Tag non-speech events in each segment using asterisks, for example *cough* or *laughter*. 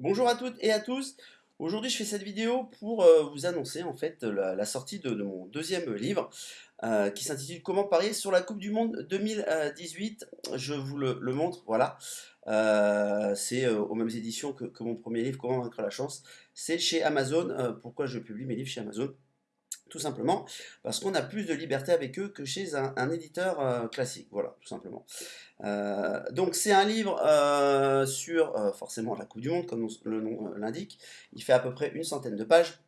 Bonjour à toutes et à tous. Aujourd'hui, je fais cette vidéo pour euh, vous annoncer en fait la, la sortie de, mon deuxième livre euh, qui s'intitule Comment parier sur la Coupe du Monde 2018. Je vous le, montre, voilà. Euh, c'est euh, aux mêmes éditions que, mon premier livre, Comment vaincre la chance. C'est chez Amazon. Euh, pourquoi je publie mes livres chez Amazon? Tout simplement parce qu'on a plus de liberté avec eux que chez un, éditeur euh, classique, voilà, tout simplement. Euh, donc c'est un livre euh, sur forcément la Coupe du Monde, comme le nom l'indique. Il fait à peu près une centaine de pages.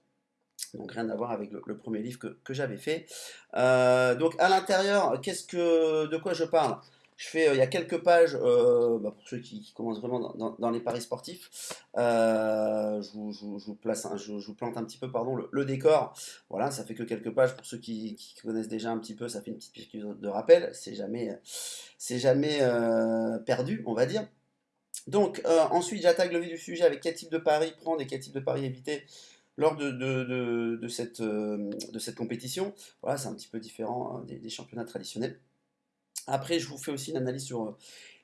Donc rien à voir avec le, premier livre que, que j'avais fait. Donc à l'intérieur, qu'est-ce que, de quoi je parle? Je fais, euh, il y a quelques pages, euh, bah, pour ceux qui, commencent vraiment dans, les paris sportifs, euh, je, vous, place, plante un petit peu pardon, le, décor. Voilà, ça fait que quelques pages pour ceux qui, connaissent déjà un petit peu, ça fait une petite piqûre de rappel. C'est jamais, jamais perdu, on va dire. Donc ensuite, j'attaque le vif du sujet avec quel type de paris prendre et quel type de paris éviter lors de, cette, compétition. Voilà, c'est un petit peu différent hein, des championnats traditionnels. Après, je vous fais aussi une analyse sur euh,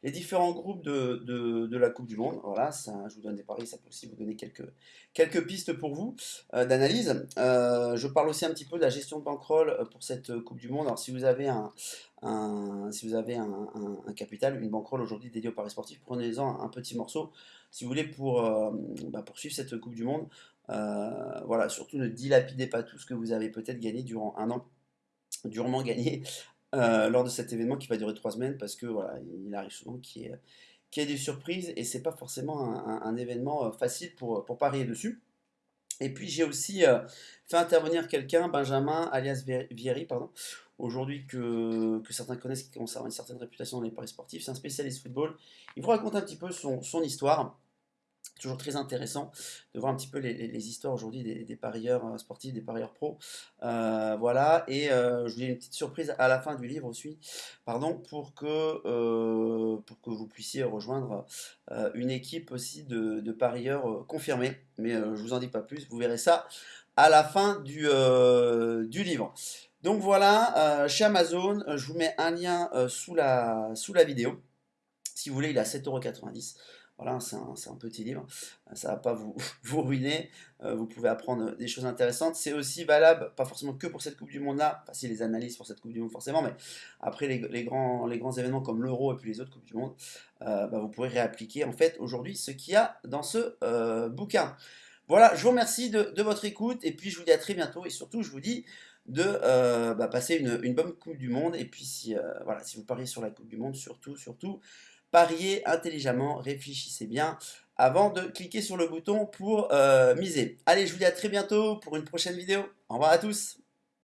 les différents groupes de, de, la Coupe du Monde. Voilà, ça, je vous donne des paris, ça peut aussi vous donner quelques, quelques pistes pour vous euh, d'analyse. Euh, je parle aussi un petit peu de la gestion de bankroll pour cette Coupe du Monde. Alors, si vous avez un, si vous avez un, capital, une bankroll aujourd'hui dédiée au paris sportif, prenez-en un, petit morceau, si vous voulez, pour, bah, poursuivre cette Coupe du Monde. Voilà, surtout ne dilapidez pas tout ce que vous avez peut-être gagné durant un an durement gagné euh, lors de cet événement qui va durer trois semaines parce que voilà, il arrive souvent qu'il y, ait des surprises et c'est pas forcément un, événement euh, facile pour, parier dessus. Et puis j'ai aussi euh, fait intervenir quelqu'un, Benjamin alias Vieri, pardon, aujourd'hui que, certains connaissent, qui avoir une certaine réputation dans les paris sportifs, c'est un spécialiste football. Il vous raconte un petit peu son histoire toujours très intéressant de voir un petit peu les, histoires aujourd'hui des, parieurs euh, sportifs, des parieurs pros. Euh, voilà, et euh, je vous ai une petite surprise à la fin du livre aussi, pardon, pour que, pour que vous puissiez rejoindre une équipe aussi de, de parieurs confirmés. Mais je vous en dis pas plus, vous verrez ça à la fin du, du livre. Donc voilà, chez Amazon, je vous mets un lien sous, la, sous la vidéo. Si vous voulez, il est à 7,90€. Voilà, c'est un, un, petit livre, ça ne va pas vous, *laughs* vous ruiner, euh, vous pouvez apprendre des choses intéressantes. C'est aussi valable, pas forcément que pour cette Coupe du Monde-là, enfin si les analyses pour cette Coupe du Monde forcément, mais après les, les grands, les grands événements comme l'Euro et puis les autres Coupes du Monde, euh, bah, vous pourrez réappliquer en fait aujourd'hui ce qu'il y a dans ce euh, bouquin. Voilà, je vous remercie de, de, votre écoute et puis je vous dis à très bientôt et surtout je vous dis de euh, bah, passer une, une, bonne Coupe du Monde et puis si, euh, voilà, si vous pariez sur la Coupe du Monde, surtout, surtout, pariez intelligemment, réfléchissez bien avant de cliquer sur le bouton pour euh, miser. Allez, je vous dis à très bientôt pour une prochaine vidéo. Au revoir à tous